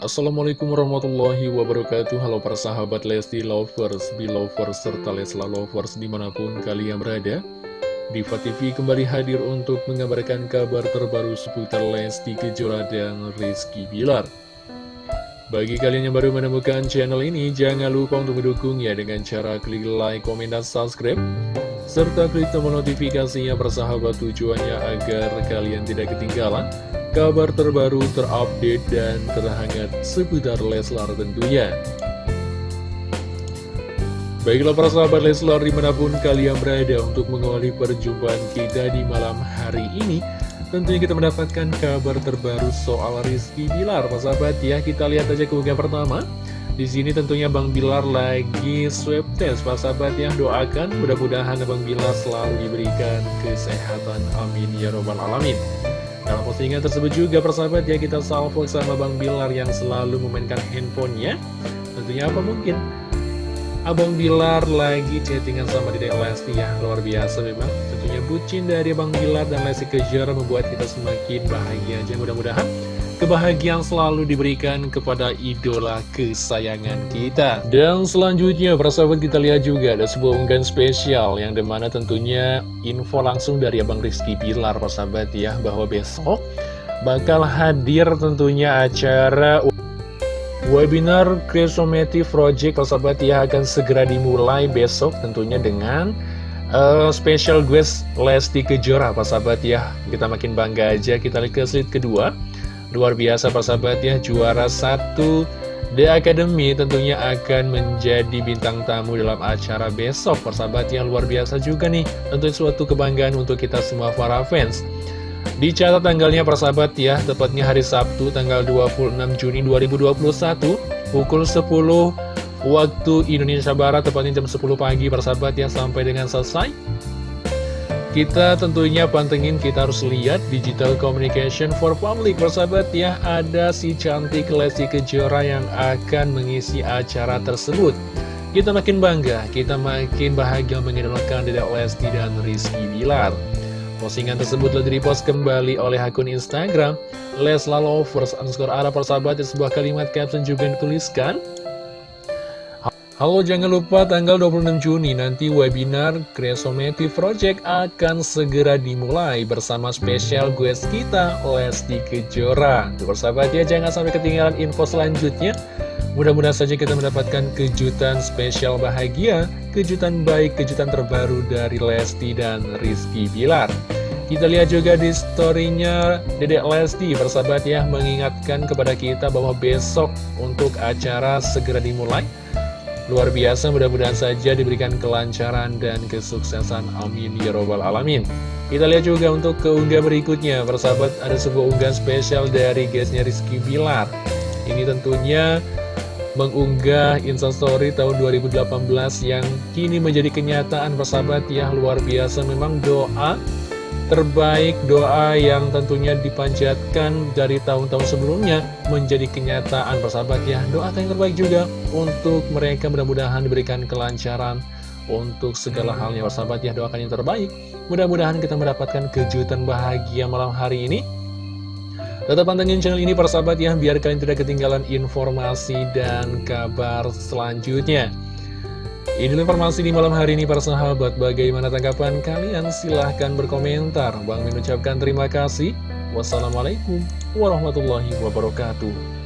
Assalamualaikum warahmatullahi wabarakatuh. Halo para sahabat Lesti Lovers, Belovers, serta Lesla Lovers di mana pun kalian berada. Diva TV kembali hadir untuk mengabarkan kabar terbaru seputar Lesti Kejora dan Rizky Bilar. Bagi kalian yang baru menemukan channel ini, jangan lupa untuk mendukungnya dengan cara klik like, komen, dan subscribe. Serta klik tombol notifikasinya persahabat tujuannya agar kalian tidak ketinggalan kabar terbaru, terupdate, dan terhangat seputar Leslar tentunya. Baiklah para sahabat Leslar di mana pun kalian berada untuk mengawali perjumpaan kita di malam hari ini Tentunya kita mendapatkan kabar terbaru soal Rizky Bilar Para sahabat ya kita lihat aja keunggahan pertama di sini tentunya Bang Bilar lagi swab test, Pak sahabat yang doakan mudah-mudahan Bang Bilar selalu diberikan kesehatan. Amin ya robbal alamin. Dalam postingan tersebut juga persahabat ya kita salvo sama Bang Bilar yang selalu memainkan handphonenya. Tentunya apa mungkin? Abang Bilar lagi chattingan sama Dedek Lesti ya Luar biasa memang Tentunya bucin dari Bang Bilar dan Lesti Kejora membuat kita semakin bahagia aja Mudah-mudahan kebahagiaan selalu diberikan kepada idola kesayangan kita. Dan selanjutnya, persahabat kita lihat juga ada sebuah unggahan spesial yang di mana tentunya info langsung dari Abang Rizky Pilar, persahabat ya, bahwa besok bakal hadir tentunya acara webinar Cresomative Project, persahabat ya, akan segera dimulai besok tentunya dengan uh, special guest Lesti Kejora, persahabat ya. Kita makin bangga aja, kita lihat ke slide kedua. Luar biasa persahabat ya, juara satu The Academy tentunya akan menjadi bintang tamu dalam acara besok Persahabat yang luar biasa juga nih Tentu suatu kebanggaan untuk kita semua para fans. Dicatat tanggalnya persahabat ya. Tepatnya hari Sabtu tanggal 26 Juni 2021 Pukul 10 waktu Indonesia Barat Tepatnya jam 10 pagi persahabat ya. Sampai dengan selesai kita tentunya pantengin, kita harus lihat Digital Communication for Public. Persahabat ya, ada si cantik Lesti Kejora yang akan mengisi acara tersebut. Kita makin bangga, kita makin bahagia mengidolakan Dedek Lesti dan Rizky Bilar. Postingan tersebut telah dipost kembali oleh akun Instagram Lesla Lovers underscore arah persahabat sebuah kalimat caption juga dituliskan Halo jangan lupa tanggal 26 Juni nanti webinar Creasonative Project akan segera dimulai bersama spesial guest kita Lesti Kejora. Tuh persahabat ya jangan sampai ketinggalan info selanjutnya. Mudah-mudahan saja kita mendapatkan kejutan spesial bahagia Kejutan baik, kejutan terbaru dari Lesti dan Rizky Bilar. Kita lihat juga di storynya Dedek Lesti persahabat ya mengingatkan kepada kita bahwa besok untuk acara segera dimulai Luar biasa mudah-mudahan saja diberikan kelancaran dan kesuksesan. Amin ya robbal alamin. Kita lihat juga untuk keunggahan berikutnya. Persahabat ada sebuah unggahan spesial dari guysnya Rizky Bilar. Ini tentunya mengunggah instastory tahun 2018 yang kini menjadi kenyataan persahabat. Ya luar biasa. Memang doa terbaik doa yang tentunya dipanjatkan dari tahun-tahun sebelumnya menjadi kenyataan persahabat ya. Doa yang terbaik juga untuk mereka mudah-mudahan diberikan kelancaran untuk segala halnya persahabat ya. Doakan yang terbaik. Mudah-mudahan kita mendapatkan kejutan bahagia malam hari ini. Tetap pantengin channel ini persahabat ya biar kalian tidak ketinggalan informasi dan kabar selanjutnya ini informasi di malam hari ini para sahabat. Bagaimana tanggapan kalian? Silahkan berkomentar. Bang mengucapkan terima kasih. Wassalamualaikum warahmatullahi wabarakatuh.